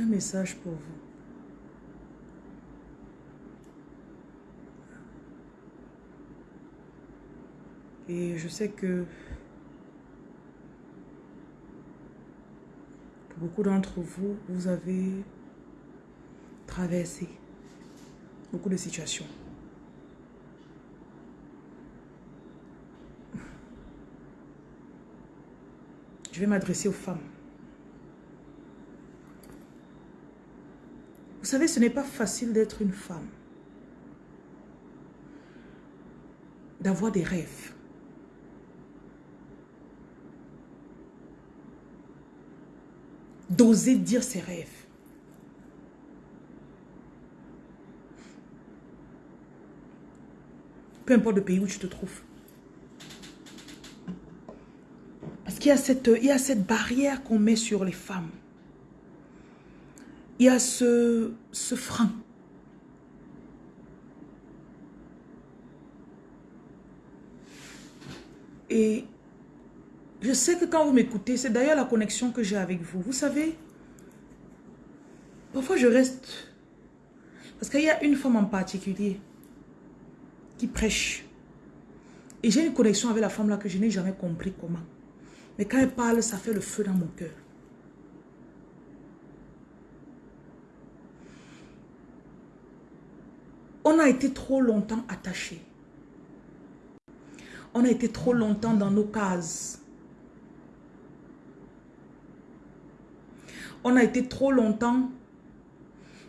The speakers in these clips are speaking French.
Un message pour vous. Et je sais que pour beaucoup d'entre vous, vous avez traversé beaucoup de situations. Je vais m'adresser aux femmes. Vous savez, ce n'est pas facile d'être une femme. D'avoir des rêves. D'oser dire ses rêves. Peu importe le pays où tu te trouves. Parce qu'il y, a cette, y a cette barrière qu'on met sur les femmes. Il y a ce, ce frein. Et je sais que quand vous m'écoutez, c'est d'ailleurs la connexion que j'ai avec vous. Vous savez, parfois je reste... Parce qu'il y a une femme en particulier qui prêche. Et j'ai une connexion avec la femme là que je n'ai jamais compris comment. Mais quand elle parle, ça fait le feu dans mon cœur. On a été trop longtemps attachés. On a été trop longtemps dans nos cases. On a été trop longtemps.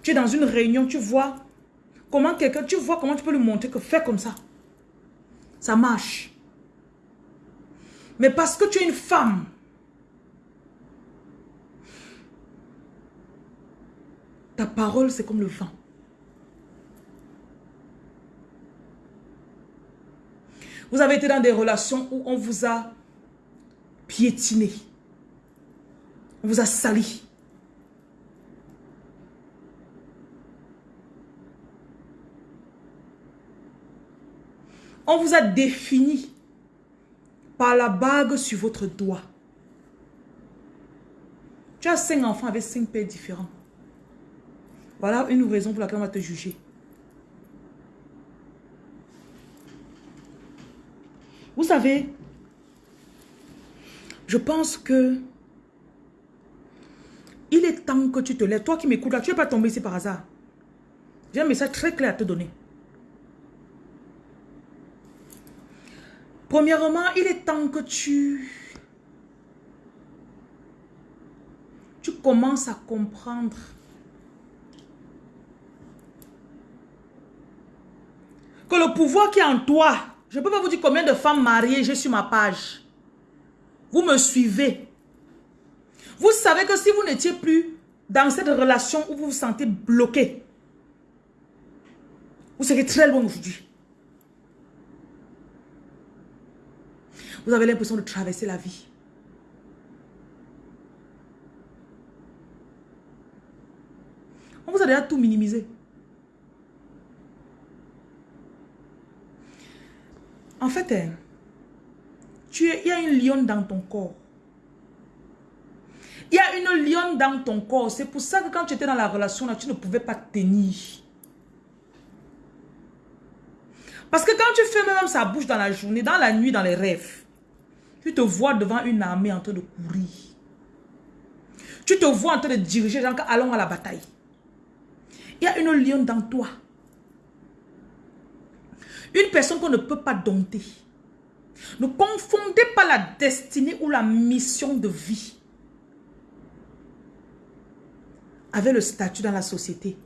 Tu es dans une réunion, tu vois comment quelqu'un, tu vois comment tu peux lui montrer que fais comme ça. Ça marche. Mais parce que tu es une femme, ta parole c'est comme le vent. Vous avez été dans des relations où on vous a piétiné. On vous a sali. On vous a défini par la bague sur votre doigt. Tu as cinq enfants avec cinq pères différents. Voilà une raison pour laquelle on va te juger. Savez, je pense que il est temps que tu te lèves. Toi qui m'écoutes là, tu n'es pas tombé ici par hasard. J'ai un message très clair à te donner. Premièrement, il est temps que tu... Tu commences à comprendre que le pouvoir qui est en toi je ne peux pas vous dire combien de femmes mariées j'ai sur ma page. Vous me suivez. Vous savez que si vous n'étiez plus dans cette relation où vous vous sentez bloqué, vous serez très loin aujourd'hui. Vous avez l'impression de traverser la vie. On vous a déjà tout minimisé. En fait, hein, il y a une lionne dans ton corps. Il y a une lionne dans ton corps. C'est pour ça que quand tu étais dans la relation, tu ne pouvais pas tenir. Parce que quand tu fais même sa bouche dans la journée, dans la nuit, dans les rêves, tu te vois devant une armée en train de courir. Tu te vois en train de diriger, genre, allons à la bataille. Il y a une lionne dans toi. Une personne qu'on ne peut pas dompter. Ne confondez pas la destinée ou la mission de vie avec le statut dans la société.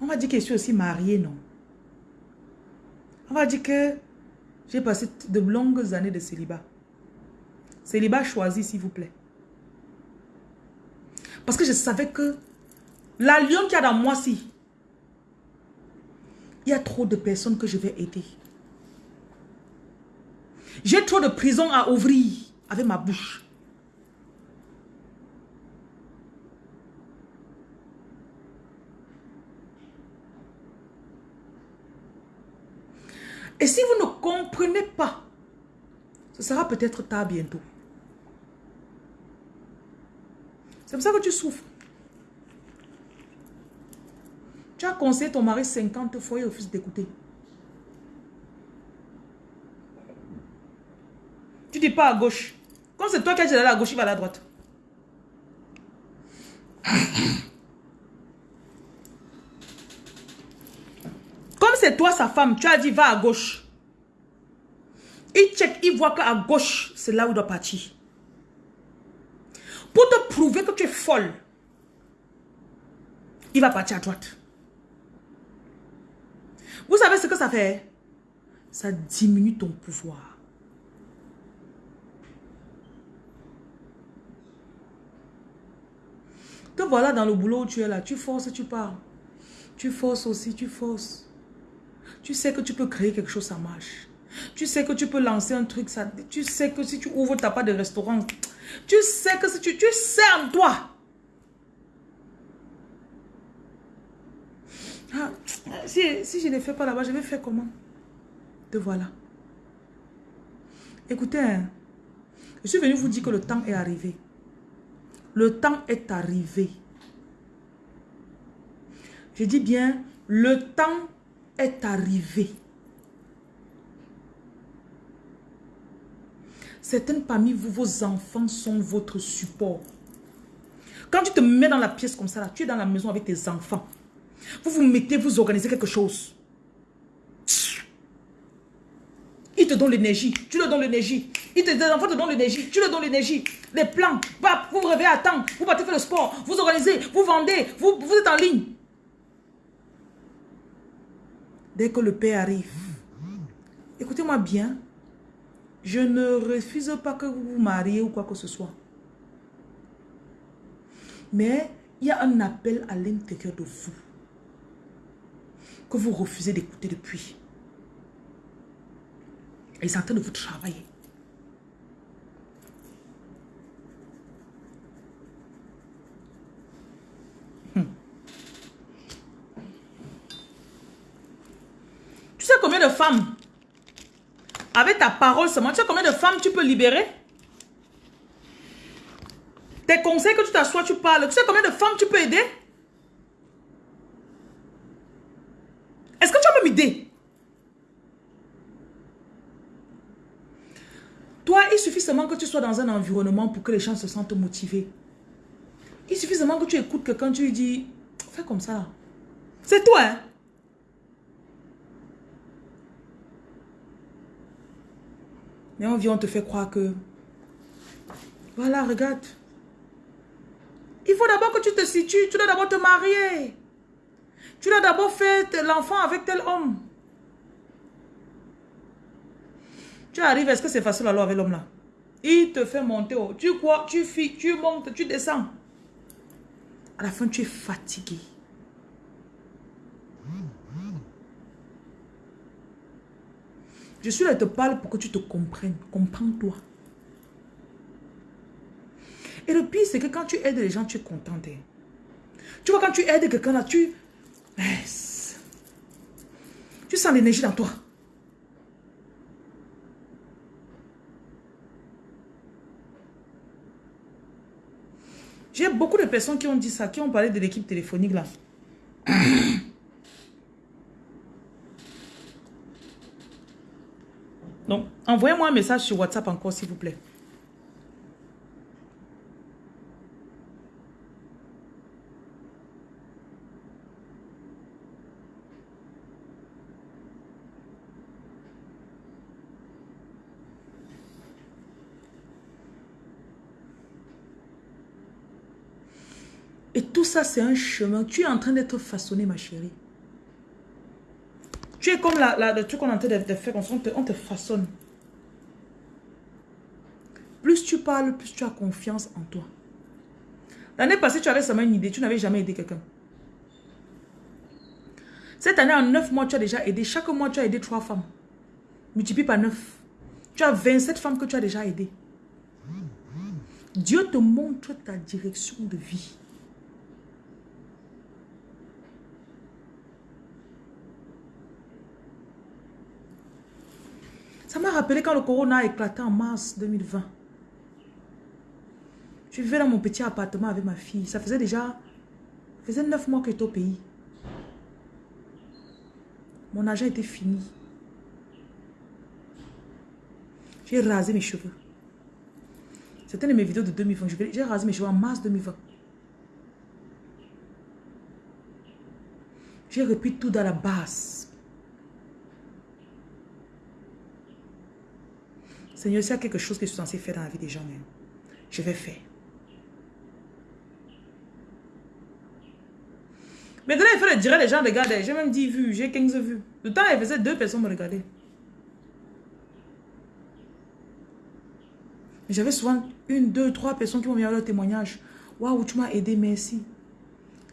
On va dire que je suis aussi mariée, non? On va dire que j'ai passé de longues années de célibat. Célibat choisi, s'il vous plaît. Parce que je savais que la lion qui a dans moi, si, y a trop de personnes que je vais aider. J'ai trop de prisons à ouvrir avec ma bouche. Et si vous ne comprenez pas, ce sera peut-être tard bientôt. C'est pour ça que tu souffres. Tu as conseillé ton mari 50 fois, il refuse d'écouter. Tu dis pas à gauche. Comme c'est toi qui as dit à gauche, il va à la droite. Comme c'est toi sa femme, tu as dit va à gauche. Il check, il voit qu'à gauche, c'est là où il doit partir. Pour te prouver que tu es folle, il va partir à droite. Vous savez ce que ça fait? Ça diminue ton pouvoir. Te voilà dans le boulot où tu es là. Tu forces, tu pars. Tu forces aussi, tu forces. Tu sais que tu peux créer quelque chose, ça marche. Tu sais que tu peux lancer un truc, ça, tu sais que si tu ouvres ta part de restaurant, tu sais que si tu, tu sais en toi. Ah, si, je ne fais pas là-bas, je vais faire comment? Te voilà. Écoutez, hein, je suis venu vous dire que le temps est arrivé. Le temps est arrivé. Je dis bien, le temps est arrivé. Certaines parmi vous, vos enfants sont votre support. Quand tu te mets dans la pièce comme ça, tu es dans la maison avec tes enfants. Vous vous mettez, vous organisez quelque chose. Ils te donnent l'énergie, tu leur donnes l'énergie. Ils te, les enfants te donnent l'énergie, tu leur donnes l'énergie. Les plans, vous vous réveillez à temps, vous partez faire le sport, vous organisez, vous vendez, vous, vous êtes en ligne. Dès que le père arrive, écoutez-moi bien, je ne refuse pas que vous vous mariez ou quoi que ce soit. Mais il y a un appel à l'intérieur de vous que vous refusez d'écouter depuis. Et c'est en train de vous travailler. Hmm. Tu sais combien de femmes avec ta parole seulement, tu sais combien de femmes tu peux libérer? Tes conseils que tu t'assois, tu parles. Tu sais combien de femmes tu peux aider? Idée Toi, il suffit seulement que tu sois dans un environnement pour que les gens se sentent motivés. Il suffit seulement que tu écoutes quelqu'un, tu lui dis, fais comme ça. C'est toi, hein? Mais on vient, te fait croire que... Voilà, regarde. Il faut d'abord que tu te situes. Tu dois d'abord te marier. Tu dois d'abord faire l'enfant avec tel homme. Tu arrives, est-ce que c'est facile alors avec l'homme là Il te fait monter. Tu crois, tu fuis, tu montes, tu descends. À la fin, tu es fatigué. Je suis là, je te parle pour que tu te comprennes. Comprends-toi. Et le pire, c'est que quand tu aides les gens, tu es contente. Hein. Tu vois, quand tu aides quelqu'un là, tu... Tu sens l'énergie dans toi. J'ai beaucoup de personnes qui ont dit ça, qui ont parlé de l'équipe téléphonique là. Donc, envoyez-moi un message sur WhatsApp encore, s'il vous plaît. Ça, c'est un chemin. Tu es en train d'être façonné, ma chérie. Tu es comme la, le truc qu'on est en train de, faire, on te, on te façonne. Plus tu parles, plus tu as confiance en toi. L'année passée, tu avais seulement une idée, tu n'avais jamais aidé quelqu'un. Cette année, en 9 mois, tu as déjà aidé. Chaque mois, tu as aidé 3 femmes. Multiplie par 9. Tu as 27 femmes que tu as déjà aidées. Dieu te montre ta direction de vie. M'a rappelé quand le corona a éclaté en mars 2020. Je vivais dans mon petit appartement avec ma fille. Ça faisait déjà... Ça faisait neuf mois que j'étais au pays. Mon argent était fini. J'ai rasé mes cheveux. C'était une de mes vidéos de 2020. J'ai rasé mes cheveux en mars 2020. J'ai repris tout dans la base. Seigneur, s'il y a quelque chose que je suis censé faire dans la vie des gens, je vais faire. Maintenant, il le dire, les gens regardaient. J'ai même 10 vues, j'ai 15 vues. Le temps, il faisait deux personnes me regarder. J'avais souvent une, deux, trois personnes qui m'ont mis leur témoignage. Waouh, tu m'as aidé, merci.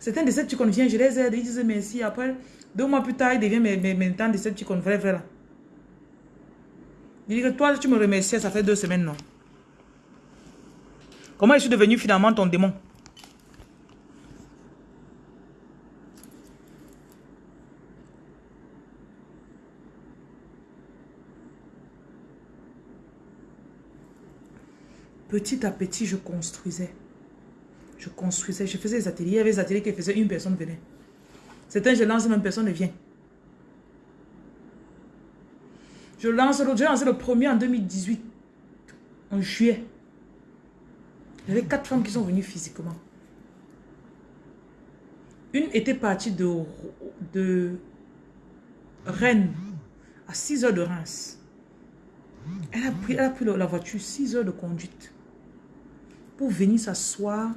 Certains de ces petits viennent, je les aide, ils disent merci. Après, deux mois plus tard, ils deviennent mes, mes de là. Il dit que toi, tu me remercies, ça fait deux semaines, non. Comment je suis devenu finalement ton démon? Petit à petit, je construisais. Je construisais, je faisais des ateliers. Il y avait des ateliers qui faisaient une personne venait. Certains, je lance, même personne ne vient. Je lance. J'ai lancé le premier en 2018. En juillet. Il y avait quatre femmes qui sont venues physiquement. Une était partie de, Rennes à 6 heures de Reims. Elle a pris, elle la voiture, 6 heures de conduite pour venir s'asseoir,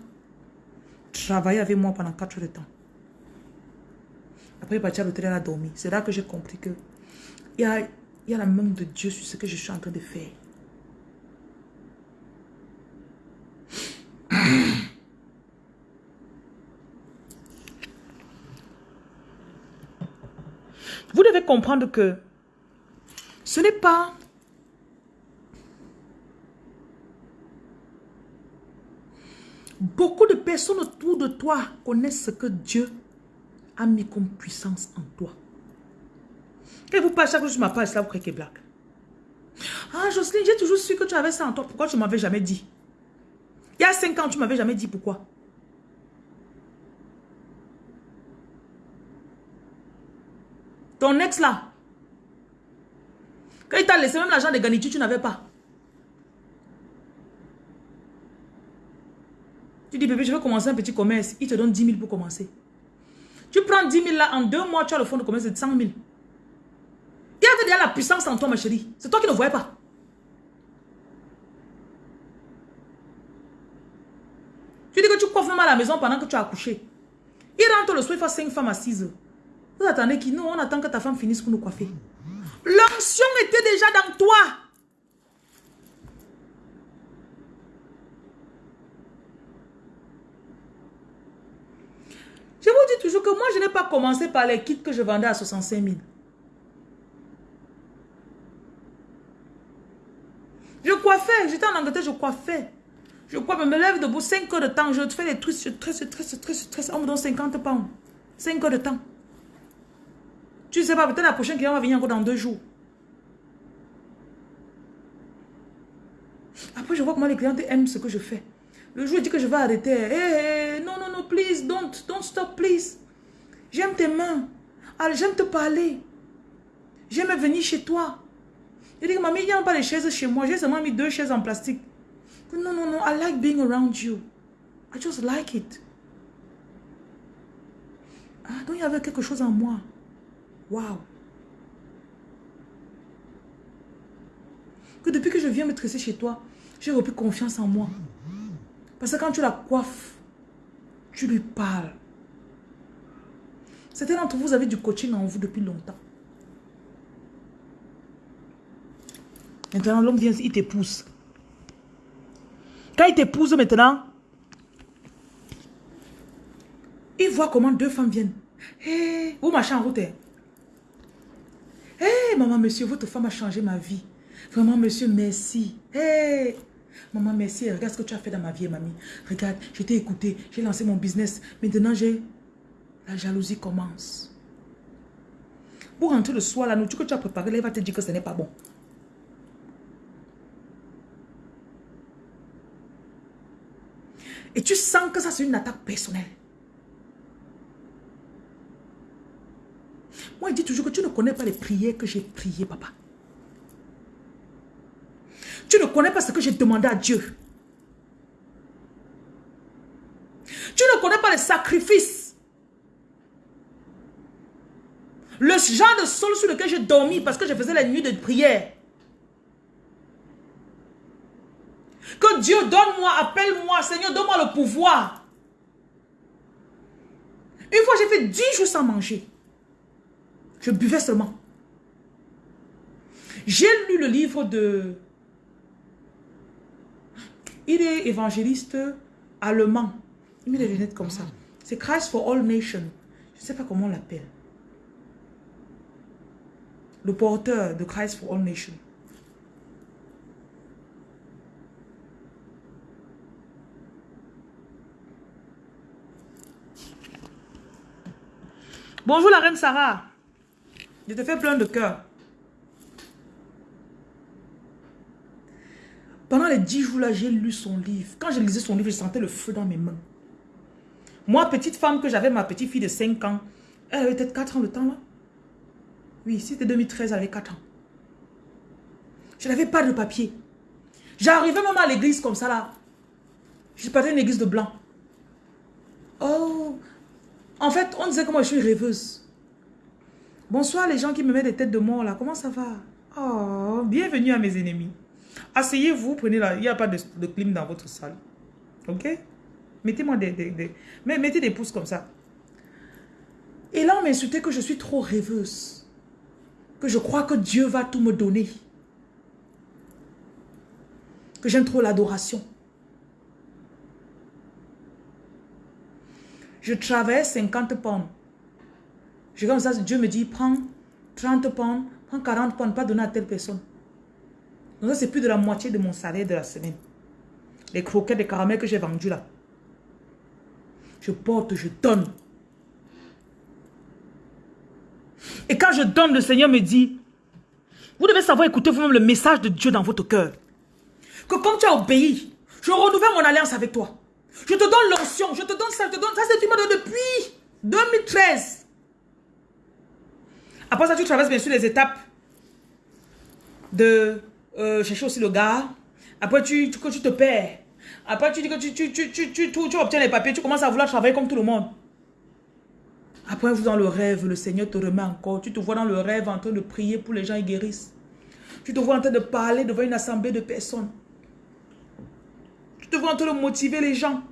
travailler avec moi pendant 4 heures de temps. Après, il est parti à l'hôtel, elle a dormi. C'est là que j'ai compris que il y a, y a la main de Dieu sur ce que je suis en train de faire. Vous devez comprendre que ce n'est pas Beaucoup de personnes autour de toi connaissent ce que Dieu a mis comme puissance en toi. Quand vous passez chaque jour sur ma page, là, vous croyez que blague. Ah, Jocelyne, j'ai toujours su que tu avais ça en toi. Pourquoi tu ne m'avais jamais dit? Il y a cinq ans, tu ne m'avais jamais dit pourquoi. Ton ex là, quand il t'a laissé même l'argent de garniture, tu n'avais pas. Tu dis, bébé, je veux commencer un petit commerce. Il te donne 10 000 pour commencer. Tu prends 10 000 là, en deux mois, tu as le fonds de commerce de 100 000. Déjà la puissance en toi, ma chérie. C'est toi qui ne voyais pas. Tu dis que tu coiffes même à la maison pendant que tu as accouché. Il rentre le soir, il fait 5 femmes assises. Vous attendez qui? Nous, on attend que ta femme finisse pour nous coiffer. L'onction était déjà dans toi. Je vous dis toujours que moi, je n'ai pas commencé par les kits que je vendais à 65 000. Je coiffais, j'étais en Angleterre, je coiffais. Je coiffe, je me lève debout 5 heures de temps, je fais des trucs, je tresse, je tresse, je tresse, je tresse. On me donne 50 pounds. 5 heures de temps. Tu sais pas, peut-être la prochaine cliente va venir encore dans deux jours. Après, je vois comment les clientes aiment ce que je fais. Le jour, il dit que je vais arrêter. Hey, non, non, non, please, don't, don't stop, please. J'aime tes mains. J'aime te parler. J'aime venir chez toi. Il dit mamie, il n'y a pas de chaises chez moi. J'ai seulement mis deux chaises en plastique. Non, non, non, I like being around you. I just like it. Ah, donc il y avait quelque chose en moi. Wow. Que depuis que je viens me tresser chez toi, j'ai repris confiance en moi. Parce que quand tu la coiffes, tu lui parles. Certains d'entre vous avez du coaching en vous depuis longtemps. Maintenant, l'homme vient, il t'épouse. Quand il t'épouse maintenant, il voit comment deux femmes viennent. Hé, vous marchez en route. Hé, maman, monsieur, votre femme a changé ma vie. Vraiment, monsieur, merci. Hé, Maman, merci. Regarde ce que tu as fait dans ma vie, mamie. Regarde, je t'ai écouté. J'ai lancé mon business. Maintenant, j'ai... La jalousie commence. Pour rentrer le soir, la nourriture que tu as préparée, elle va te dire que ce n'est pas bon. Et tu sens que ça, c'est une attaque personnelle. Moi, il dit toujours que tu ne connais pas les prières que j'ai priées, papa. Tu ne connais pas ce que j'ai demandé à Dieu. Tu ne connais pas les sacrifices. Le genre de sol sur lequel j'ai dormi parce que je faisais la nuit de prière. Que Dieu donne-moi, appelle-moi, Seigneur, donne-moi le pouvoir. Une fois, j'ai fait dix jours sans manger. Je buvais seulement. J'ai lu le livre de... Il est évangéliste allemand. Il met des lunettes comme ça. C'est Christ for All Nations. Je ne sais pas comment on l'appelle. Le porteur de Christ for All Nations. Bonjour la reine Sarah. Je te fais plein de cœur. Pendant les dix jours-là, j'ai lu son livre. Quand je lisais son livre, je sentais le feu dans mes mains. Moi, petite femme, que j'avais ma petite fille de 5 ans, elle avait peut-être 4 ans le temps là. Oui, c'était 2013, elle avait 4 ans. Je n'avais pas de papier. J'arrivais même à l'église comme ça là. Je partais une église de blanc. Oh, en fait, on disait que moi je suis rêveuse. Bonsoir les gens qui me mettent des têtes de mort là. Comment ça va? Oh, bienvenue à mes ennemis. Asseyez-vous, prenez là. Il n'y a pas de, clim dans votre salle. Ok? Mettez-moi des, des, Mettez des pouces comme ça. Et là, on m'insultait que je suis trop rêveuse. Que je crois que Dieu va tout me donner. Que j'aime trop l'adoration. Je travaille 50 pounds. Je comme ça, Dieu me dit, prends 30 pounds, prends 40 pounds, pas donner à telle personne. Donc ça, c'est plus de la moitié de mon salaire de la semaine. Les croquettes, les caramels que j'ai vendus là. Je porte, je donne. Et quand je donne, le Seigneur me dit, vous devez savoir écouter vous-même le message de Dieu dans votre cœur. Que comme tu as obéi, je renouvelle mon alliance avec toi. Je te donne l'onction, je te donne ça, je te donne ça, c'est tu m'as depuis 2013. Après ça, tu traverses bien sûr les étapes de euh, chercher aussi le gars. Après, tu, tu, te perds. Après, tu dis que tu, tu, tu, tu, tu, tu, obtiens les papiers, tu commences à vouloir travailler comme tout le monde. Après, vous dans le rêve, le Seigneur te remet encore. Tu te vois dans le rêve en train de prier pour les gens qui guérissent. Tu te vois en train de parler devant une assemblée de personnes. Vois en train motiver les gens.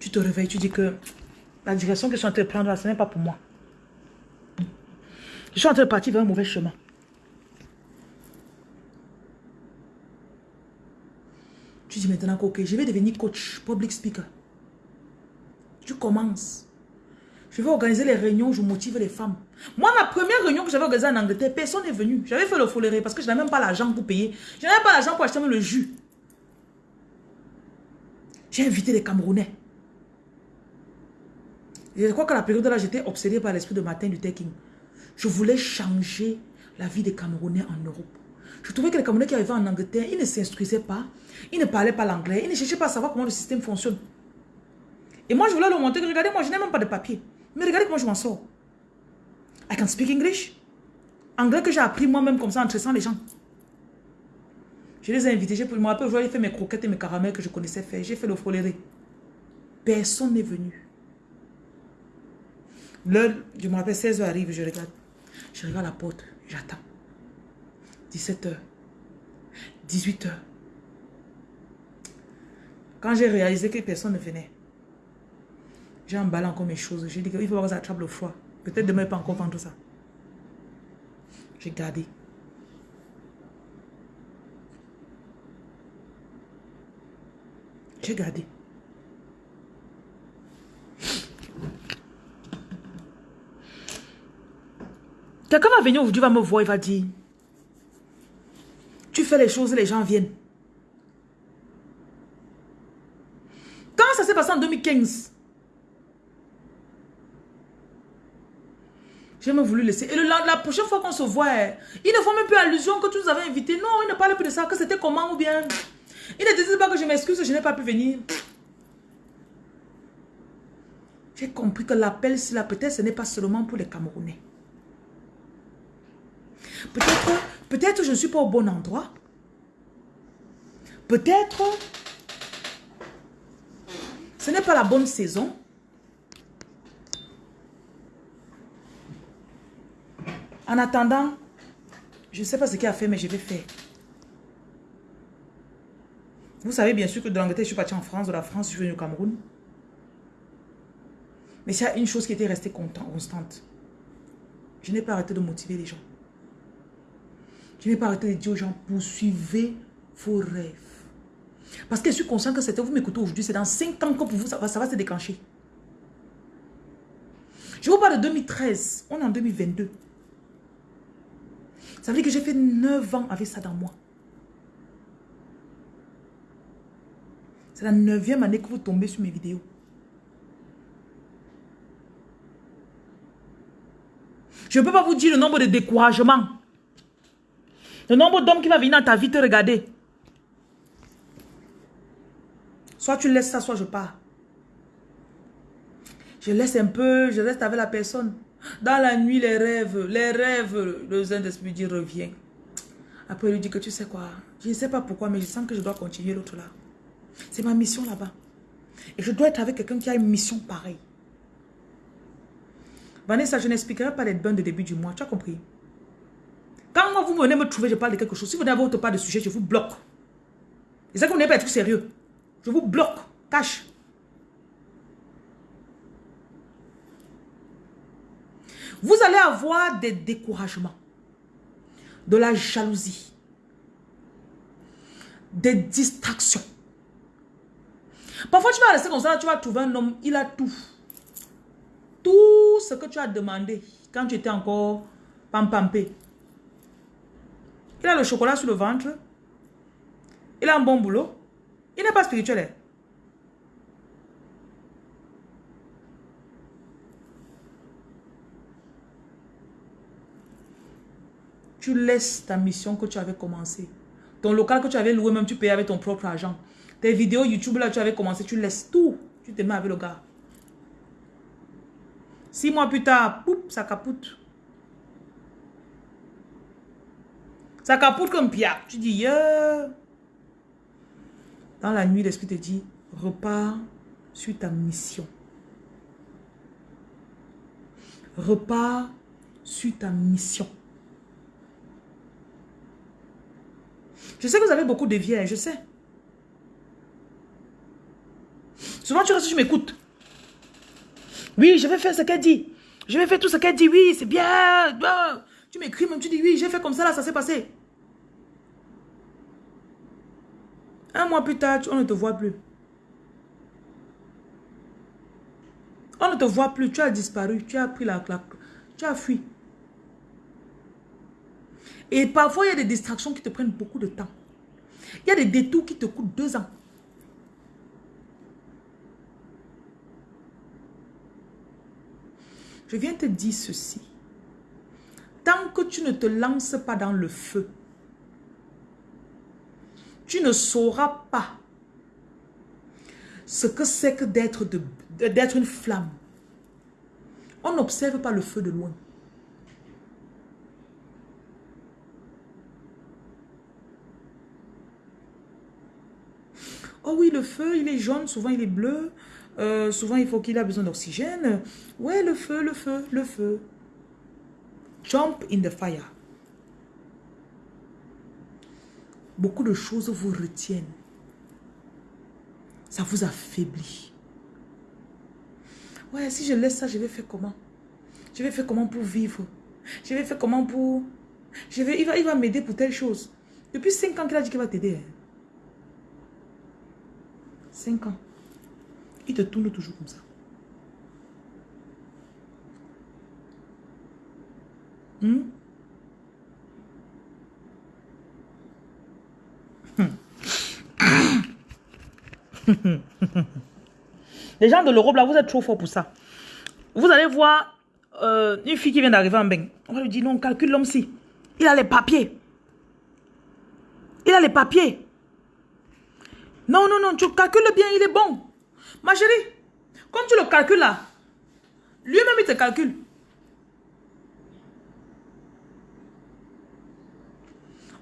Tu te réveilles, tu dis que la direction que je suis en train de prendre là, ce n'est pas pour moi. Je suis en train de partir vers un mauvais chemin. Tu dis maintenant ok, je vais devenir coach, public speaker. Tu commences. Je vais organiser les réunions je motive les femmes. Moi, ma première réunion que j'avais organisée en Angleterre, personne n'est venu. J'avais fait le foléré parce que je n'avais même pas l'argent pour payer. Je n'avais pas l'argent pour acheter le jus. J'ai invité les Camerounais. Je crois que la période là, j'étais obsédée par l'esprit de matin du taking. Je voulais changer la vie des Camerounais en Europe. Je trouvais que les Camerounais qui arrivaient en Angleterre, ils ne s'instruisaient pas, ils ne parlaient pas l'anglais, ils ne cherchaient pas à savoir comment le système fonctionne. Et moi, je voulais leur montrer que, regardez, moi, je n'ai même pas de papier. Mais regardez comment je m'en sors. I can speak English. Anglais que j'ai appris moi-même comme ça en tressant les gens. Je les ai invités, je me rappelle, je mes croquettes et mes caramels que je connaissais faire. J'ai fait le foléré. Personne n'est venu. L'heure, je me rappelle, 16h arrive, je regarde. Je regarde la porte, j'attends. 17h. 18h. Quand j'ai réalisé que personne ne venait, j'ai emballé encore mes choses. J'ai dit qu'il faut que ça attrape le froid. Peut-être demain, pas encore vendre ça. J'ai gardé. J'ai gardé. Quelqu'un va venir aujourd'hui, va me voir, il va dire, tu fais les choses, les gens viennent. Quand ça s'est passé en 2015, j'ai même voulu laisser. Et la, prochaine fois qu'on se voit, ils ne font même plus allusion que tu nous avais invités. Non, ils ne parlent plus de ça, que c'était comment ou bien. Ils ne disent pas que je m'excuse, je n'ai pas pu venir. J'ai compris que l'appel, là, peut-être ce n'est pas seulement pour les Camerounais. Peut-être, peut-être je ne suis pas au bon endroit. Peut-être ce n'est pas la bonne saison. En attendant, je ne sais pas ce qu'il a fait, mais je vais faire. Vous savez bien sûr que de l'Angleterre, je suis parti en France, de la France, je suis venu au Cameroun. Mais il y a une chose qui était restée constante. Je n'ai pas arrêté de motiver les gens. Je n'ai pas arrêté de dire aux gens, poursuivez vos rêves. Parce que je suis conscient que c'était, vous m'écoutez aujourd'hui, c'est dans 5 ans que pour vous, ça va, ça va se déclencher. Je vous parle de 2013, on est en 2022. Ça veut dire que j'ai fait 9 ans avec ça dans moi. C'est la neuvième année que vous tombez sur mes vidéos. Je ne peux pas vous dire le nombre de découragements. Le nombre d'hommes qui va venir dans ta vie te regarder. Soit tu laisses ça, soit je pars. Je laisse un peu, je reste avec la personne. Dans la nuit, les rêves, les rêves, le Saint-Esprit dit revient. Après, il lui dit que tu sais quoi, je ne sais pas pourquoi, mais je sens que je dois continuer l'autre là. C'est ma mission là-bas. Et je dois être avec quelqu'un qui a une mission pareille. Vanessa, je n'expliquerai pas les bains de début du mois. Tu as compris? Quand vous venez me trouver, je parle de quelque chose. Si vous n'avez pas de sujet, je vous bloque. Et ça que vous n'avez pas être sérieux. Je vous bloque. Cache. Vous allez avoir des découragements, de la jalousie, des distractions. Parfois, tu vas rester comme ça, tu vas trouver un homme, il a tout. Tout ce que tu as demandé quand tu étais encore pampampé. Il a le chocolat sur le ventre. Il a un bon boulot. Il n'est pas spirituel. Tu laisses ta mission que tu avais commencé. Ton local que tu avais loué, même tu payais avec ton propre argent. Tes vidéos YouTube là, tu avais commencé, tu laisses tout. Tu te mets avec le gars. Six mois plus tard, poup, ça capote. Ça capote comme Pierre. Tu dis, yeah. Dans la nuit, l'esprit te dit, repars sur ta mission. Repars sur ta mission. Je sais que vous avez beaucoup de vieilles, je sais. Souvent, tu restes, tu m'écoutes. Oui, je vais faire ce qu'elle dit. Je vais faire tout ce qu'elle dit. Oui, c'est bien. Tu m'écris même, tu dis oui, j'ai fait comme ça, là, ça s'est passé. Un mois plus tard, on ne te voit plus. On ne te voit plus, tu as disparu, tu as pris la claque, tu as fui. Et parfois, il y a des distractions qui te prennent beaucoup de temps. Il y a des détours qui te coûtent deux ans. Je viens te dire ceci. Tant que tu ne te lances pas dans le feu, tu ne sauras pas ce que c'est que d'être une flamme. On n'observe pas le feu de loin. Oh oui, le feu, il est jaune, souvent il est bleu. Euh, souvent, il faut qu'il a besoin d'oxygène. Ouais, le feu, le feu, le feu. Jump in the fire. Beaucoup de choses vous retiennent. Ça vous affaiblit. Ouais, si je laisse ça, je vais faire comment? Je vais faire comment pour vivre? Je vais faire comment pour... Je vais... Il va, il m'aider pour telle chose. Depuis 5 ans qu'il a dit qu'il va t'aider. Hein. 5 ans. Il te tourne toujours comme ça. Hmm? Les gens de l'Europe, là, vous êtes trop fort pour ça. Vous allez voir euh, une fille qui vient d'arriver en bain. On va lui dire, non, calcule l'homme-ci. Il a les papiers. Il a les papiers. Non, non, non, tu calcules bien, il est bon. Ma chérie, quand tu le calcules là, Lui-même, il te calcule.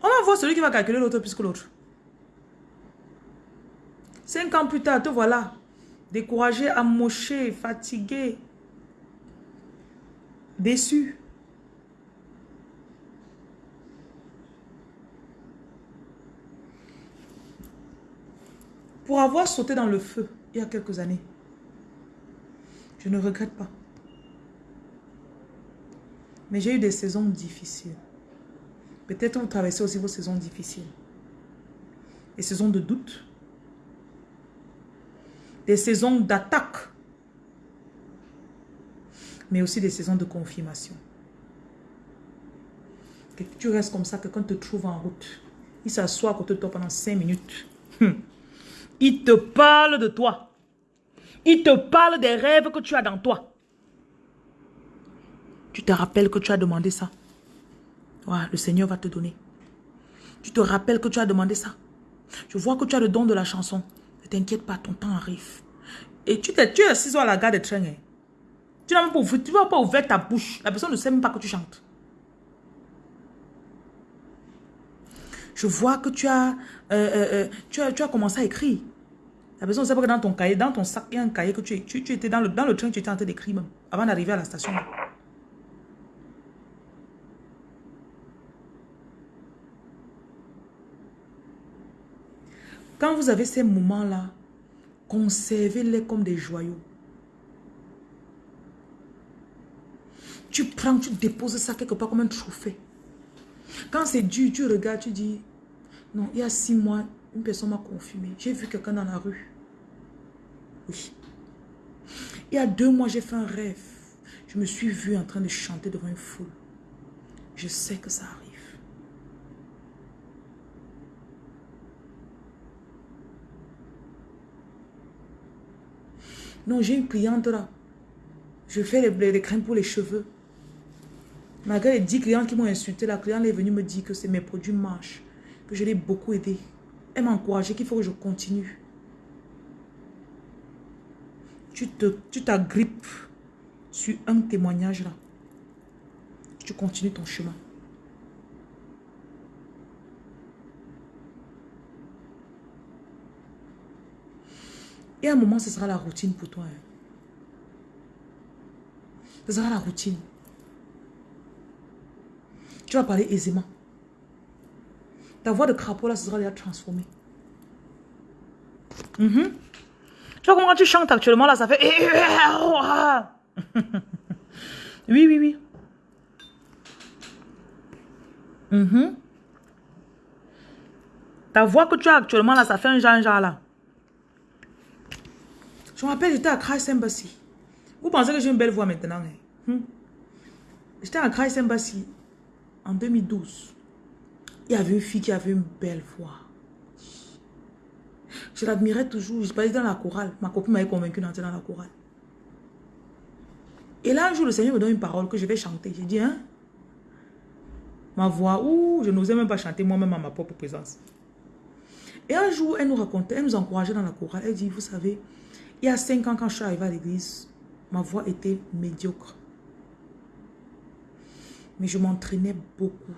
On va voir celui qui va calculer l'autre plus que l'autre. Cinq ans plus tard, te voilà. Découragé, amoché, fatigué. Déçu. Pour avoir sauté dans le feu il y a quelques années, je ne regrette pas. Mais j'ai eu des saisons difficiles. Peut-être vous traversez aussi vos saisons difficiles. Des saisons de doute. Des saisons d'attaque. Mais aussi des saisons de confirmation. Que tu restes comme ça, que quand te trouve en route, il s'assoit à côté de toi pendant cinq minutes. Hum. Il te parle de toi. Il te parle des rêves que tu as dans toi. Tu te rappelles que tu as demandé ça. le Seigneur va te donner. Tu te rappelles que tu as demandé ça. Je vois que tu as le don de la chanson. Ne t'inquiète pas, ton temps arrive. Et tu, es, tu es assis à la gare de train. Hein. Tu n'as même pas pas ouvert ta bouche. La personne ne sait même pas que tu chantes. Je vois que tu as, euh, euh, euh, commencé à écrire. La personne ne sait pas que dans ton cahier, dans ton sac, il y a un cahier que tu, tu, étais dans le, dans le train, tu étais en train d'écrire même, avant d'arriver à la station. Quand vous avez ces moments-là, conservez-les comme des joyaux. Tu prends, tu déposes ça quelque part comme un trophée. Quand c'est dur, tu regardes, tu dis, non, il y a six mois, une personne m'a confirmé. J'ai vu quelqu'un dans la rue. Oui. Il y a deux mois, j'ai fait un rêve. Je me suis vue en train de chanter devant une foule. Je sais que ça arrive. Non, j'ai une cliente là. Je fais les, les crèmes pour les cheveux. Malgré les 10 clients qui m'ont insulté, la cliente est venue me dire que mes produits marchent. Que je l'ai beaucoup aidé. Elle m'a encouragé qu'il faut que je continue. Tu t'agrippes tu sur un témoignage là. Tu continues ton chemin. Et à un moment, ce sera la routine pour toi. Hein. Ce sera la routine. Tu vas parler aisément. Ta voix de crapaud, là, ce sera déjà transformée. Mm Tu vois comment tu chantes actuellement, là, ça fait... oui, oui, oui. Mm Ta voix que tu as actuellement, là, ça fait un genre, là. Je me rappelle, j'étais à Christ Embassy. Vous pensez que j'ai une belle voix maintenant hein? hmm? J'étais à Christ Embassy en 2012. Il y avait une fille qui avait une belle voix. Je l'admirais toujours. Je parlais dans la chorale. Ma copine m'avait convaincu d'entrer dans la chorale. Et là, un jour, le Seigneur me donne une parole que je vais chanter. J'ai dit, hein? Ma voix, ouh, je n'osais même pas chanter moi-même à ma propre présence. Et un jour, elle nous racontait, elle nous encourageait dans la chorale. Elle dit, vous savez, il y a cinq ans, quand je suis arrivée à l'église, ma voix était médiocre. Mais je m'entraînais beaucoup.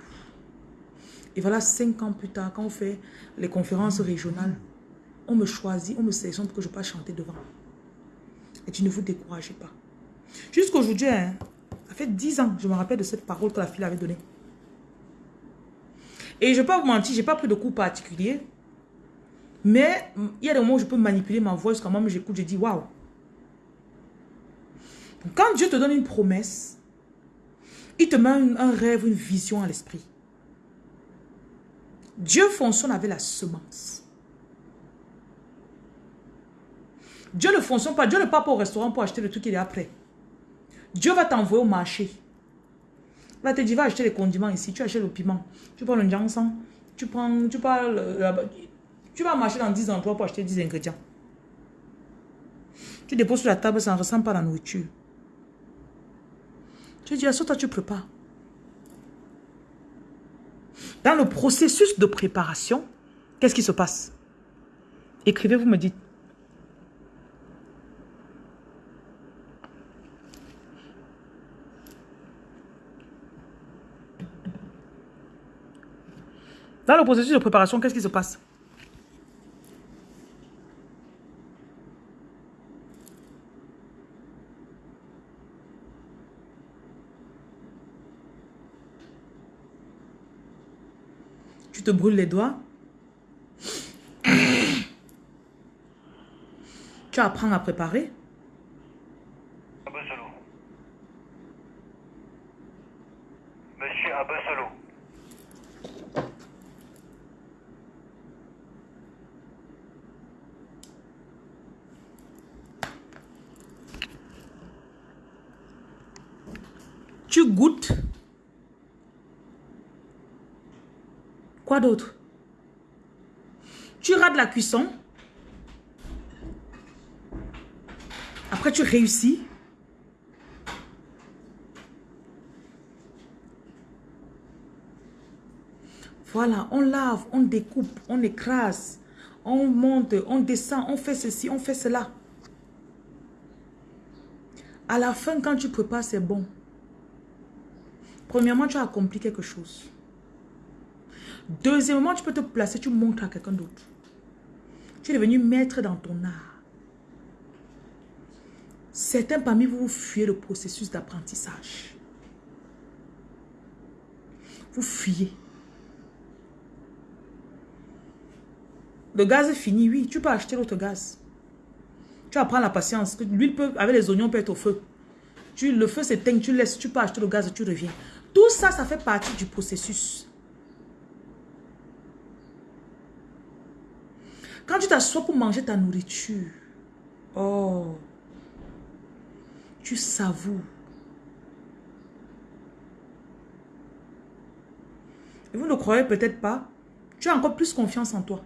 Et voilà, cinq ans plus tard, quand on fait les conférences régionales, on me choisit, on me sélectionne pour que je puisse chanter devant. Et tu ne vous découragez pas. Jusqu'aujourd'hui, hein, ça fait dix ans, je me rappelle de cette parole que la fille avait donnée. Et je ne vais pas vous mentir, je n'ai pas pris de cours particulier. Mais il y a des moments où je peux manipuler ma voix jusqu'à moi, j'écoute, je dis waouh. Quand Dieu te donne une promesse, il te met un, rêve, une vision à l'esprit. Dieu fonctionne avec la semence. Dieu ne fonctionne pas. Dieu ne part pas au restaurant pour acheter le truc qui est après. Dieu va t'envoyer au marché. Va te dire, va acheter les condiments ici. Tu achètes le piment. Tu prends le jansan. Tu prends, tu parles, tu vas marcher dans 10 endroits pour acheter 10 ingrédients. Tu déposes sur la table, ça ne ressemble pas à la nourriture. Tu dis, à toi, tu prépares. Dans le processus de préparation, qu'est-ce qui se passe? Écrivez, vous me dites. Dans le processus de préparation, qu'est-ce qui se passe? Tu te brûles les doigts. Tu apprends à préparer. Monsieur Abassalo. Tu goûtes. Quoi d'autre Tu rates la cuisson. Après, tu réussis. Voilà, on lave, on découpe, on écrase, on monte, on descend, on fait ceci, on fait cela. À la fin, quand tu prépares, c'est bon. Premièrement, tu as accompli quelque chose. Deuxièmement, tu peux te placer, tu montres à quelqu'un d'autre. Tu es devenu maître dans ton art. Certains parmi vous, vous fuyez le processus d'apprentissage. Vous fuyez. Le gaz est fini, oui. Tu peux acheter l'autre gaz. Tu apprends la patience. L'huile peut, avec les oignons peut être au feu. Tu, le feu s'éteint, tu laisses, tu peux acheter le gaz et tu reviens. Tout ça, ça fait partie du processus. Quand tu t'assois pour manger ta nourriture, oh, tu savoures. Et vous ne croyez peut-être pas, tu as encore plus confiance en toi.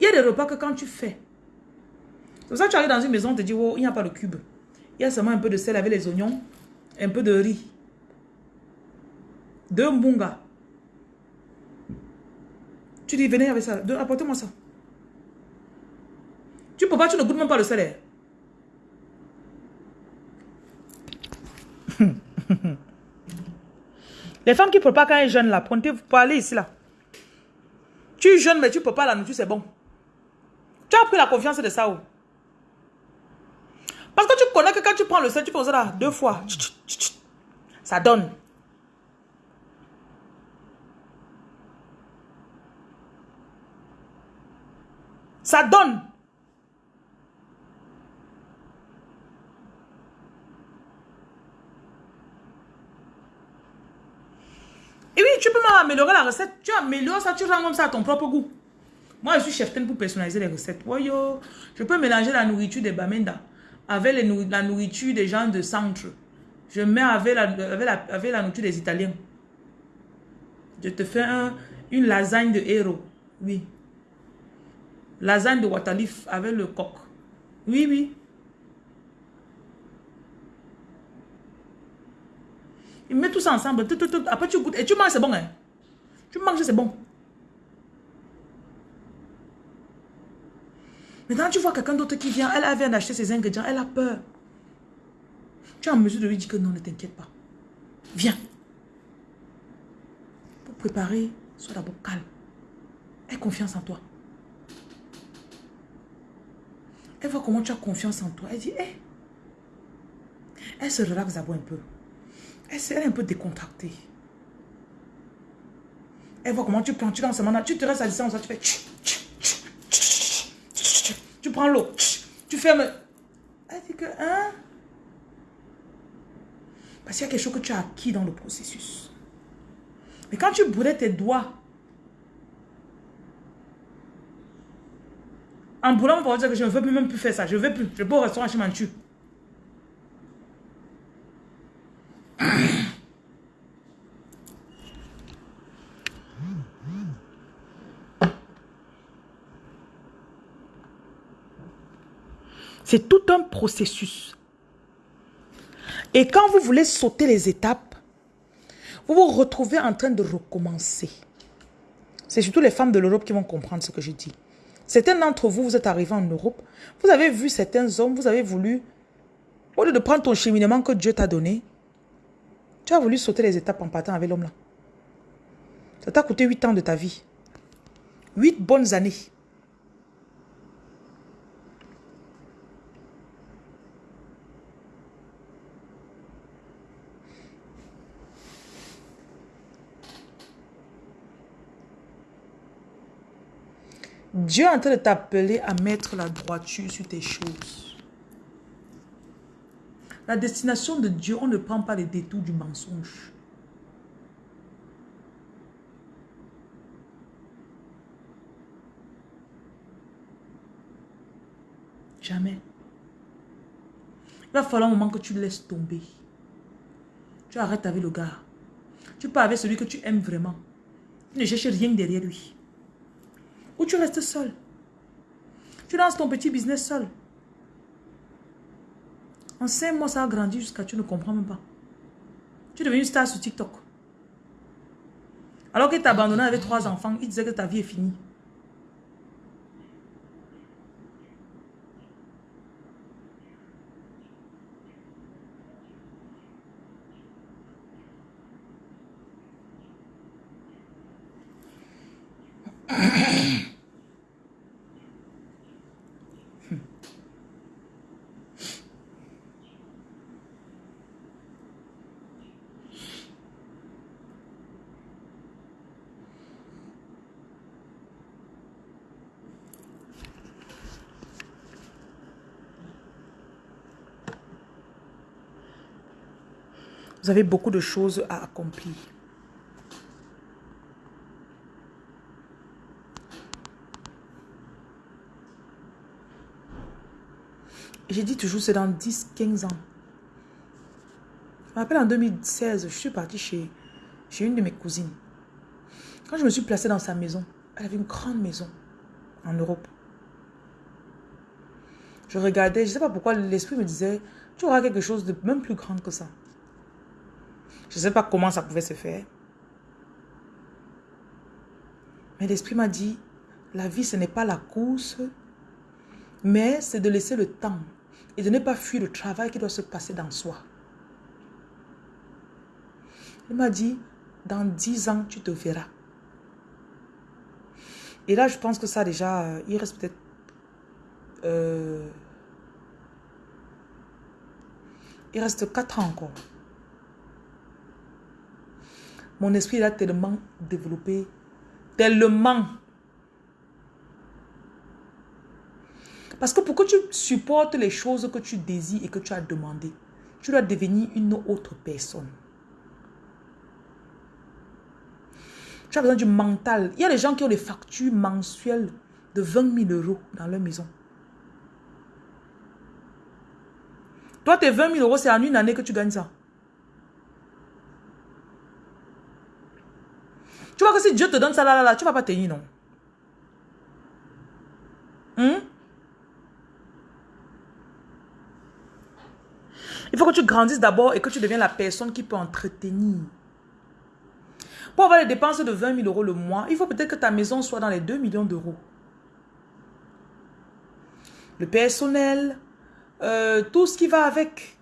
Il y a des repas que quand tu fais, c'est pour ça que tu arrives dans une maison, on te dit, oh, il n'y a pas de cube. Il y a seulement un peu de sel avec les oignons, un peu de riz, deux mbunga. Tu dis, venez avec ça, apportez-moi ça. Tu peux pas, tu ne goûtes même pas le salaire. Les femmes qui ne peuvent pas quand elles jeûnent là, pour aller ici là. Tu jeûnes mais tu peux pas la nourriture, c'est bon. Tu as pris la confiance de ça où Parce que tu connais que quand tu prends le sel, tu peux ça là deux fois. Ça donne. Ça donne. Et oui, tu peux même améliorer la recette. Tu améliores ça, tu rends comme ça à ton propre goût. Moi, je suis chef pour personnaliser les recettes. Je peux mélanger la nourriture des Bamenda avec la nourriture des gens de centre. Je mets avec la, avec la, nourriture des Italiens. Je te fais une lasagne de héros. Oui. Lasagne de Watalif avec le coq. Oui, oui. Il met tout ça ensemble. Après, tu goûtes. Et tu manges, c'est bon. Hein? Tu manges, c'est bon. Maintenant, tu vois quelqu'un d'autre qui vient. Elle vient d'acheter ses ingrédients. Elle a peur. Tu es en mesure de lui dire que non, ne t'inquiète pas. Viens. Pour préparer, sois d'abord calme. Aie confiance en toi. Elle voit comment tu as confiance en toi. Elle dit, hé. Elle se relaxe d'abord un peu. Elle, est un peu décontractée. Elle voit comment tu prends, tu lances maintenant, tu te restes à distance, tu fais tu prends l'eau, tu fermes. Elle dit que, hein? Parce qu'il y a quelque chose que tu as acquis dans le processus. Mais quand tu brûlais tes doigts, en brûlant, on va dire que je ne veux plus même plus faire ça. Je ne veux plus. Je vais au restaurant chez Manchu. C'est tout un processus. Et quand vous voulez sauter les étapes, vous vous retrouvez en train de recommencer. C'est surtout les femmes de l'Europe qui vont comprendre ce que je dis. Certains d'entre vous, vous êtes arrivés en Europe, vous avez vu certains hommes, vous avez voulu, au lieu de prendre ton cheminement que Dieu t'a donné, tu as voulu sauter les étapes en partant avec l'homme là. Ça t'a coûté 8 ans de ta vie. 8 bonnes années. Dieu est en train de t'appeler à mettre la droiture sur tes choses. La destination de Dieu, on ne prend pas les détours du mensonge. Jamais. Il va falloir un moment que tu laisses tomber. Tu arrêtes avec le gars. Tu pars avec celui que tu aimes vraiment. Tu ne cherches rien derrière lui. Ou tu restes seul? Tu lances ton petit business seul? En cinq mois, ça a grandi jusqu'à tu ne comprends même pas. Tu es devenu une star sur TikTok. Alors qu'il t'a abandonné avec trois enfants, il disait que ta vie est finie. Vous avez beaucoup de choses à accomplir. J'ai dit toujours, c'est dans 10, 15 ans. Je me rappelle en 2016, je suis partie chez, chez une de mes cousines. Quand je me suis placée dans sa maison, elle avait une grande maison en Europe. Je regardais, je ne sais pas pourquoi l'esprit me disait, tu auras quelque chose de même plus grand que ça. Je ne sais pas comment ça pouvait se faire. Mais l'esprit m'a dit, la vie, ce n'est pas la course, mais c'est de laisser le temps et de ne pas fuir le travail qui doit se passer dans soi. Il m'a dit, dans dix ans, tu te verras. Et là, je pense que ça déjà, euh, il reste peut-être... Euh, il reste quatre ans encore. Mon esprit a tellement développé, tellement. Parce que pour que tu supportes les choses que tu désires et que tu as demandé, tu dois devenir une autre personne. Tu as besoin du mental. Il y a des gens qui ont des factures mensuelles de 20 000 euros dans leur maison. Toi, tes 20 000 euros, c'est en une année que tu gagnes ça. Tu vois que si Dieu te donne ça là, là, là tu ne vas pas tenir, non? Hmm? Il faut que tu grandisses d'abord et que tu deviennes la personne qui peut entretenir. Pour avoir les dépenses de 20 000 euros le mois, il faut peut-être que ta maison soit dans les 2 millions d'euros. Le personnel, euh, tout ce qui va avec.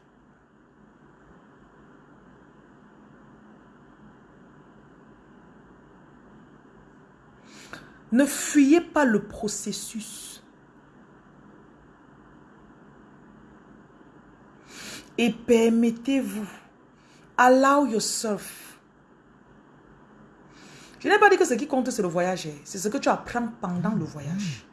Ne fuyez pas le processus. Et permettez-vous. Allow yourself. Je n'ai pas dit que ce qui compte, c'est le voyage. Hein. C'est ce que tu apprends pendant le voyage.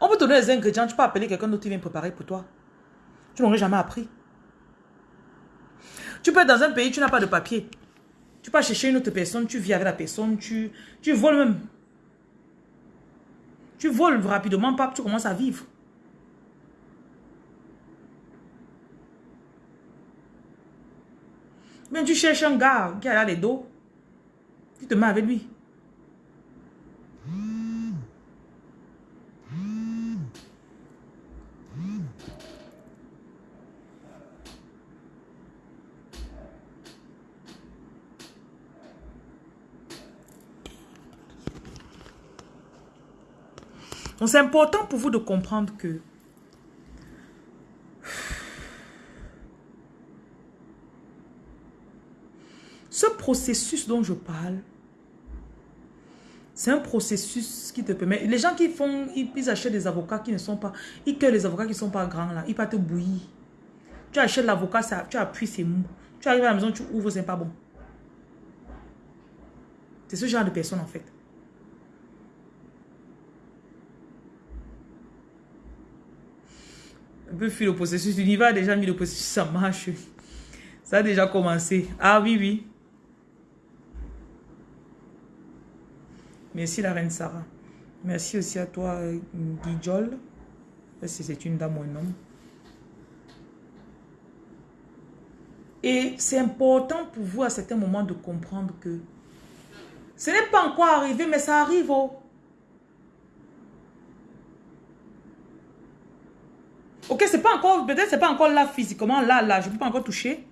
On peut te donner les ingrédients, tu peux appeler quelqu'un d'autre qui vient préparer pour toi. Tu n'aurais jamais appris. Tu peux être dans un pays, tu n'as pas de papier. Tu peux chercher une autre personne, tu vis avec la personne, tu, tu voles même. Tu voles rapidement, pas, tu commences à vivre. Mais tu cherches un gars qui a les dos, tu te mets avec lui. Donc c'est important pour vous de comprendre que ce processus dont je parle, c'est un processus qui te permet... Les gens qui font, ils, achètent des avocats qui ne sont pas... Ils que les avocats qui ne sont pas grands là, ils partent bouillir. Tu achètes l'avocat, tu appuies, c'est mou. Tu arrives à la maison, tu ouvres, c'est pas bon. C'est ce genre de personne en fait. Un peu fuir le processus. L'univers a déjà mis le processus, ça marche. Ça a déjà commencé. Ah oui, oui. Merci la reine Sarah. Merci aussi à toi, Guijol. Si c'est une dame ou un homme. Et c'est important pour vous à certains moments de comprendre que ce n'est pas encore arrivé, mais ça arrive. Oh. Ok, c'est pas encore, peut-être c'est pas encore là physiquement, là, là, je ne peux pas encore toucher.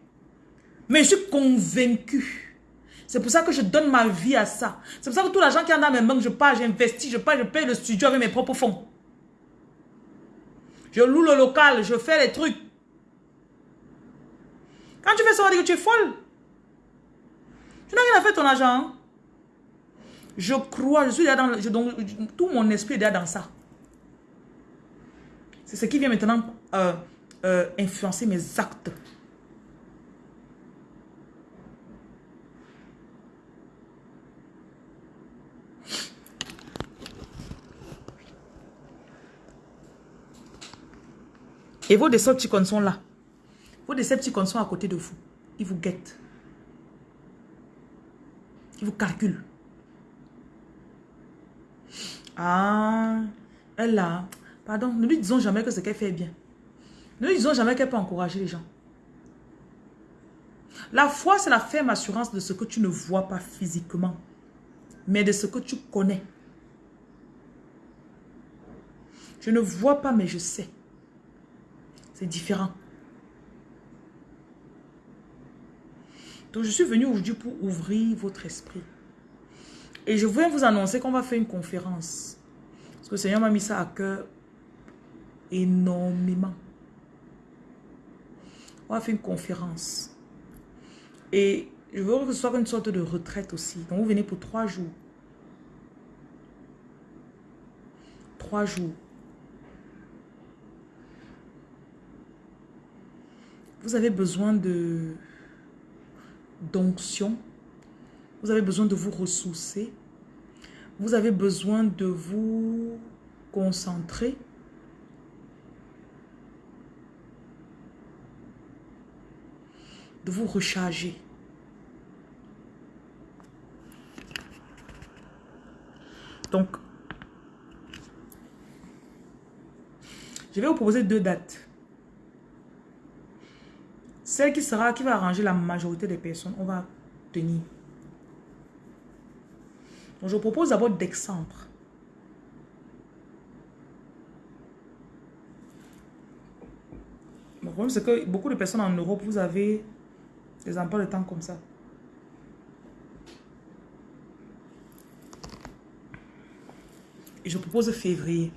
Mais je suis convaincu. C'est pour ça que je donne ma vie à ça. C'est pour ça que tout l'argent qui est dans mes mains, je pars, j'investis, je pars, je paye le studio avec mes propres fonds. Je loue le local, je fais les trucs. Quand tu fais ça, on dit que tu es folle. Tu n'as rien à faire ton argent. Hein. Je crois, je suis déjà dans, je, donc, tout mon esprit est déjà dans ça. C'est ce qui vient maintenant euh, euh, influencer mes actes. Et vos Decepticons sont là. Vos Decepticons sont à côté de vous. Ils vous guettent. Ils vous calculent. Ah, elle a... Pardon, ne lui disons jamais que ce qu'elle fait est bien. Lui disons jamais qu'elle peut encourager les gens. La foi, c'est la ferme assurance de ce que tu ne vois pas physiquement, mais de ce que tu connais. Je ne vois pas, mais je sais. C'est différent. Donc, je suis venu aujourd'hui pour ouvrir votre esprit. Et je viens vous annoncer qu'on va faire une conférence. Parce que le Seigneur m'a mis ça à cœur énormément. On va faire une conférence. Et je veux que ce soit une sorte de retraite aussi. Donc vous venez pour trois jours. Trois jours. Vous avez besoin de d'onction. Vous avez besoin de vous ressourcer. Vous avez besoin de vous concentrer. De vous recharger. Donc, je vais vous proposer deux dates. Celle qui sera, qui va arranger la majorité des personnes, on va tenir. Donc, je propose d'abord décembre. Le problème, c'est que beaucoup de personnes en Europe, vous avez des emplois de temps comme ça. Et je propose février.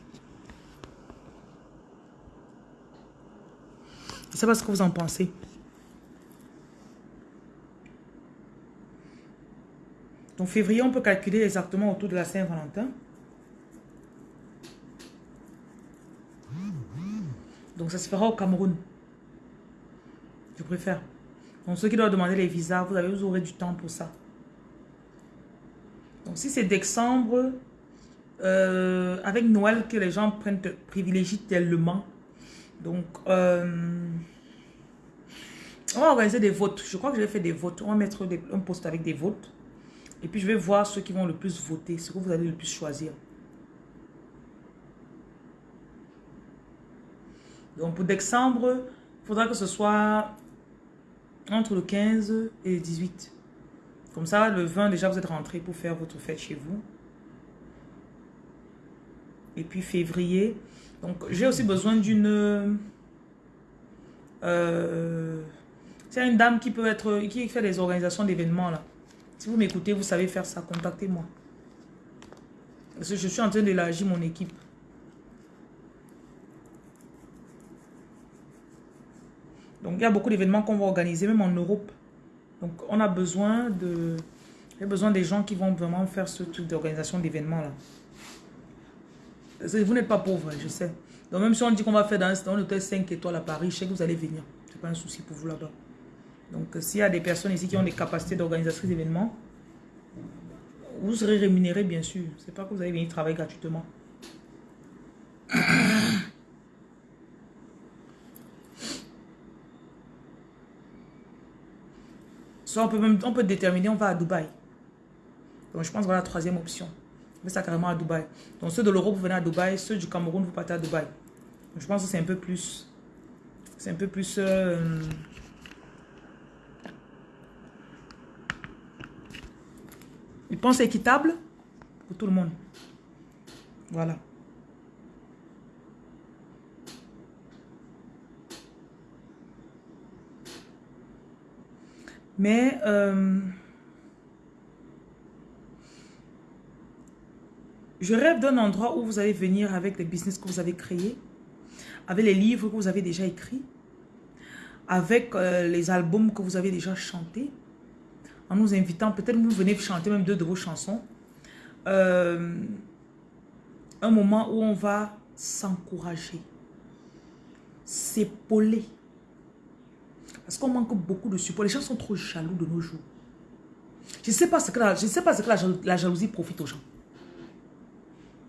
Je ne sais pas ce que vous en pensez. Donc février, on peut calculer exactement autour de la Saint-Valentin. Donc ça se fera au Cameroun. Je préfère. Donc ceux qui doivent demander les visas, vous, aurez du temps pour ça. Donc si c'est décembre, euh, avec Noël que les gens prennent privilégient tellement. Donc euh, on va organiser des votes. Je crois que je vais faire des votes. On va mettre un post avec des votes. Et puis, je vais voir ceux qui vont le plus voter, ce que vous allez le plus choisir. Donc, pour décembre, il faudra que ce soit entre le 15 et le 18. Comme ça, le 20, déjà, vous êtes rentré pour faire votre fête chez vous. Et puis, février. Donc, j'ai aussi besoin d'une... Euh, c'est une dame qui peut être... Qui fait des organisations d'événements, là. Si vous m'écoutez, vous savez faire ça, contactez-moi. Parce que je suis en train d'élargir mon équipe. Donc, il y a beaucoup d'événements qu'on va organiser, même en Europe. Donc, on a besoin de... Besoin des gens qui vont vraiment faire ce truc d'organisation d'événements là. Vous n'êtes pas pauvre, je sais. Donc même si on dit qu'on va faire dans un hôtel 5 étoiles à Paris, je sais que vous allez venir. Ce n'est pas un souci pour vous là-bas. Donc s'il y a des personnes ici qui ont des capacités d'organisation d'événements, vous serez rémunéré bien sûr. Ce n'est pas que vous allez venir travailler gratuitement. On peut, même, on peut déterminer, on va à Dubaï. Donc je pense voilà la troisième option. On fait ça carrément à Dubaï. Donc ceux de l'Europe, vous venez à Dubaï. Ceux du Cameroun, vous partez à Dubaï. Je pense que c'est un peu plus... C'est un peu plus... Euh, ils pensent équitable pour tout le monde. Voilà. Mais... Euh, Je rêve d'un endroit où vous allez venir avec les business que vous avez créés, avec les livres que vous avez déjà écrits, avec euh, les albums que vous avez déjà chantés, en nous invitant, peut-être vous venez chanter même deux de vos chansons. Euh, un moment où on va s'encourager, s'épauler. Parce qu'on manque beaucoup de support. Les gens sont trop jaloux de nos jours. Je ne sais pas ce que, je sais pas ce que la jalousie profite aux gens.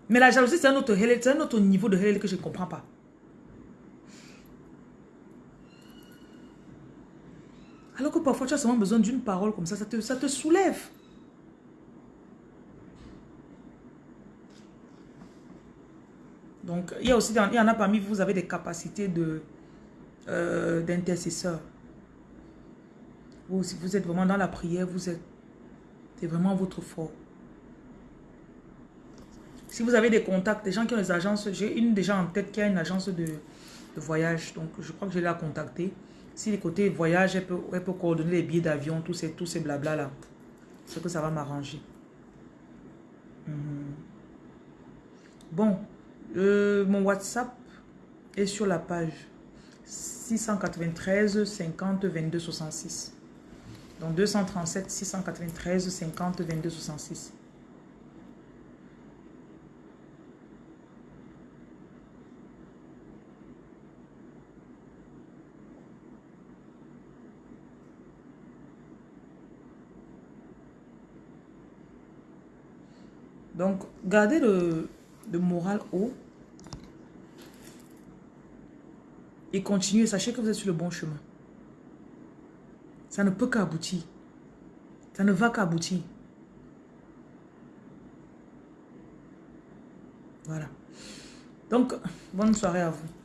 Mais la jalousie, c'est un, autre, un autre niveau de réel que je ne comprends pas. Alors que parfois, tu as seulement besoin d'une parole comme ça, ça te, ça te soulève. Donc, il y a aussi, il y en a parmi vous, vous avez des capacités euh, d'intercesseur. Si vous êtes vraiment dans la prière, vous êtes, c'est vraiment votre fort. Si vous avez des contacts, des gens qui ont des agences, j'ai une déjà en tête qui a une agence de, voyage. Donc, je crois que je l'ai contactée. Si les côtés voyage, elle peut, elle peut coordonner les billets d'avion, tous ces, tous ces blabla là. C'est que ça va m'arranger. Mhm. Bon, mon WhatsApp est sur la page 693 50 22 66. Donc 237 693 50 22 66. Donc, gardez le, moral haut. Et continuez. Sachez que vous êtes sur le bon chemin. Ça ne peut qu'aboutir. Ça ne va qu'aboutir. Voilà. Donc, bonne soirée à vous.